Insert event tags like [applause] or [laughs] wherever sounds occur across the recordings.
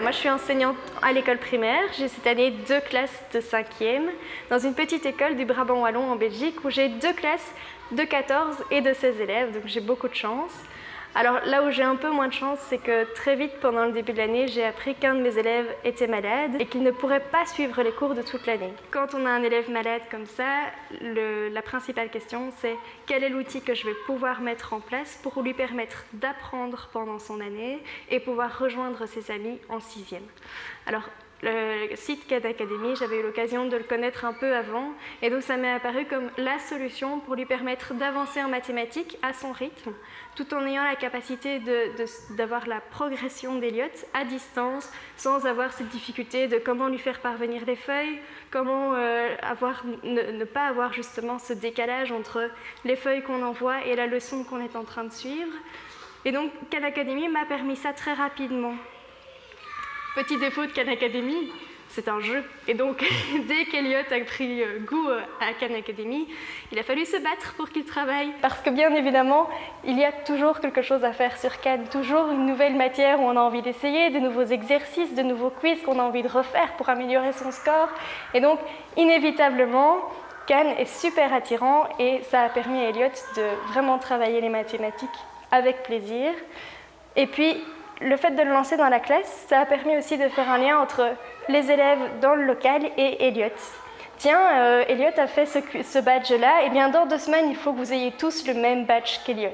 Moi je suis enseignante à l'école primaire, j'ai cette année deux classes de 5e dans une petite école du Brabant Wallon en Belgique où j'ai deux classes de 14 et de 16 élèves, donc j'ai beaucoup de chance. Alors là où j'ai un peu moins de chance, c'est que très vite pendant le début de l'année, j'ai appris qu'un de mes élèves était malade et qu'il ne pourrait pas suivre les cours de toute l'année. Quand on a un élève malade comme ça, la principale question c'est quel est l'outil que je vais pouvoir mettre en place pour lui permettre d'apprendre pendant son année et pouvoir rejoindre ses amis en sixième. Le site CAD Academy, j'avais eu l'occasion de le connaître un peu avant et donc ça m'est apparu comme la solution pour lui permettre d'avancer en mathématiques à son rythme tout en ayant la capacité d'avoir la progression d'Eliott à distance sans avoir cette difficulté de comment lui faire parvenir les feuilles, comment euh, avoir, ne, pas avoir justement ce décalage entre les feuilles qu'on envoie et la leçon qu'on est en train de suivre. Et donc Khan Academy m'a permis ça très rapidement. Petit défaut de Khan Academy, c'est un jeu. Et donc, [laughs] dès qu'Eliott a pris euh, goût euh, à Khan Academy, il a fallu se battre pour qu'il travaille. Parce que bien évidemment, il y a toujours quelque chose à faire sur Khan, toujours une nouvelle matière où on a envie d'essayer, de nouveaux exercices, de nouveaux quiz qu'on a envie de refaire pour améliorer son score. Et donc, inévitablement, Khan est super attirant et ça a permis à Eliott de vraiment travailler les mathématiques avec plaisir. Et puis, le fait de le lancer dans la classe, ça a permis aussi de faire un lien entre les élèves dans le local et Elliot. Tiens, euh, Elliot a fait ce, badge-là, et bien dans deux semaines, il faut que vous ayez tous le même badge qu'Elliot.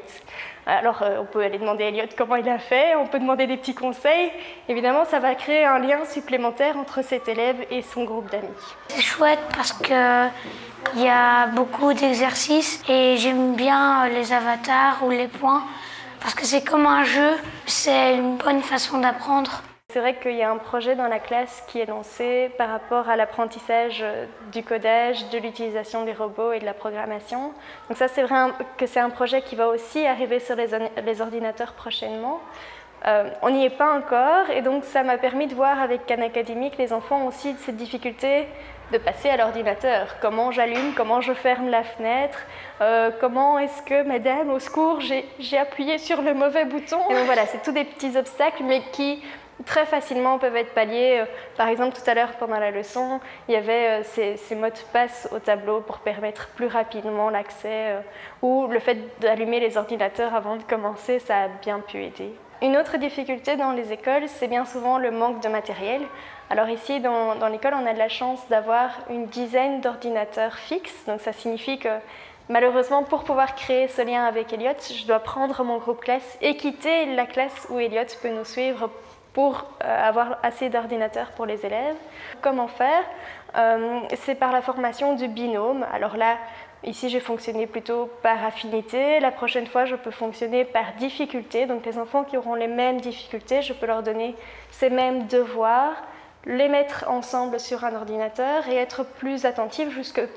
Alors, euh, on peut aller demander à Elliot comment il a fait, on peut demander des petits conseils. Évidemment, ça va créer un lien supplémentaire entre cet élève et son groupe d'amis. C'est chouette parce qu'il y a beaucoup d'exercices et j'aime bien les avatars ou les points parce que c'est comme un jeu, c'est une bonne façon d'apprendre. C'est vrai qu'il y a un projet dans la classe qui est lancé par rapport à l'apprentissage du codage, de l'utilisation des robots et de la programmation. Donc ça, c'est vrai que c'est un projet qui va aussi arriver sur les, ordinateurs prochainement. Euh, on n'y est pas encore et donc ça m'a permis de voir avec Khan Academy que les enfants ont aussi cette difficulté de passer à l'ordinateur. Comment j'allume, comment je ferme la fenêtre, euh, comment est-ce que, madame, au secours, j'ai appuyé sur le mauvais bouton. Donc voilà, c'est tous des petits obstacles mais qui très facilement peuvent être palliés. Euh, par exemple, tout à l'heure, pendant la leçon, il y avait ces, mots de passe au tableau pour permettre plus rapidement l'accès, ou le fait d'allumer les ordinateurs avant de commencer, ça a bien pu aider. Une autre difficulté dans les écoles, c'est bien souvent le manque de matériel. Alors ici, dans, l'école, on a de la chance d'avoir une dizaine d'ordinateurs fixes. Donc ça signifie que malheureusement, pour pouvoir créer ce lien avec Elliot, je dois prendre mon groupe classe et quitter la classe où Elliot peut nous suivre pour euh, avoir assez d'ordinateurs pour les élèves. Comment faire? Euh, C'est par la formation du binôme. Alors là, Ici, j'ai fonctionné plutôt par affinité. La prochaine fois, je peux fonctionner par difficulté. Donc, les enfants qui auront les mêmes difficultés, je peux leur donner ces mêmes devoirs, les mettre ensemble sur un ordinateur et être plus attentif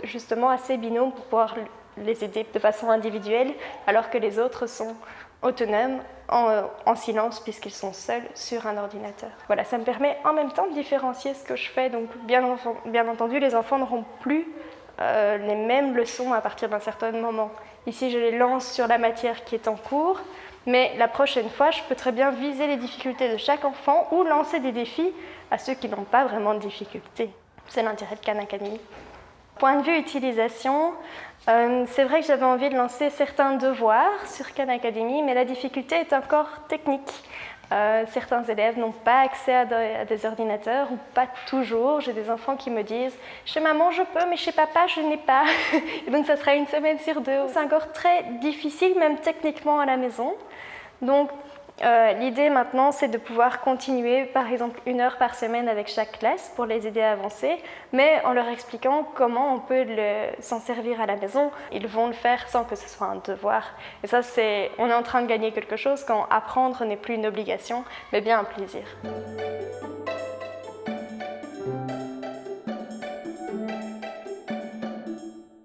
justement à ces binômes pour pouvoir les aider de façon individuelle, alors que les autres sont autonomes, en, silence, puisqu'ils sont seuls sur un ordinateur. Voilà, ça me permet en même temps de différencier ce que je fais. Donc, bien, bien entendu, les enfants n'auront plus euh, les mêmes leçons à partir d'un certain moment. Ici, je les lance sur la matière qui est en cours, mais la prochaine fois, je peux très bien viser les difficultés de chaque enfant ou lancer des défis à ceux qui n'ont pas vraiment de difficultés. C'est l'intérêt de Khan Academy. Point de vue utilisation, euh, c'est vrai que j'avais envie de lancer certains devoirs sur Khan Academy, mais la difficulté est encore technique. Euh, certains élèves n'ont pas accès à, des ordinateurs ou pas toujours. J'ai des enfants qui me disent « chez maman je peux, mais chez papa je n'ai pas [laughs] ». Donc ça sera une semaine sur deux. C'est encore très difficile, même techniquement à la maison. Donc euh, l'idée maintenant, c'est de pouvoir continuer, par exemple, une heure par semaine avec chaque classe pour les aider à avancer, mais en leur expliquant comment on peut s'en servir à la maison. Ils vont le faire sans que ce soit un devoir. Et ça, c'est, on est en train de gagner quelque chose quand apprendre n'est plus une obligation, mais bien un plaisir.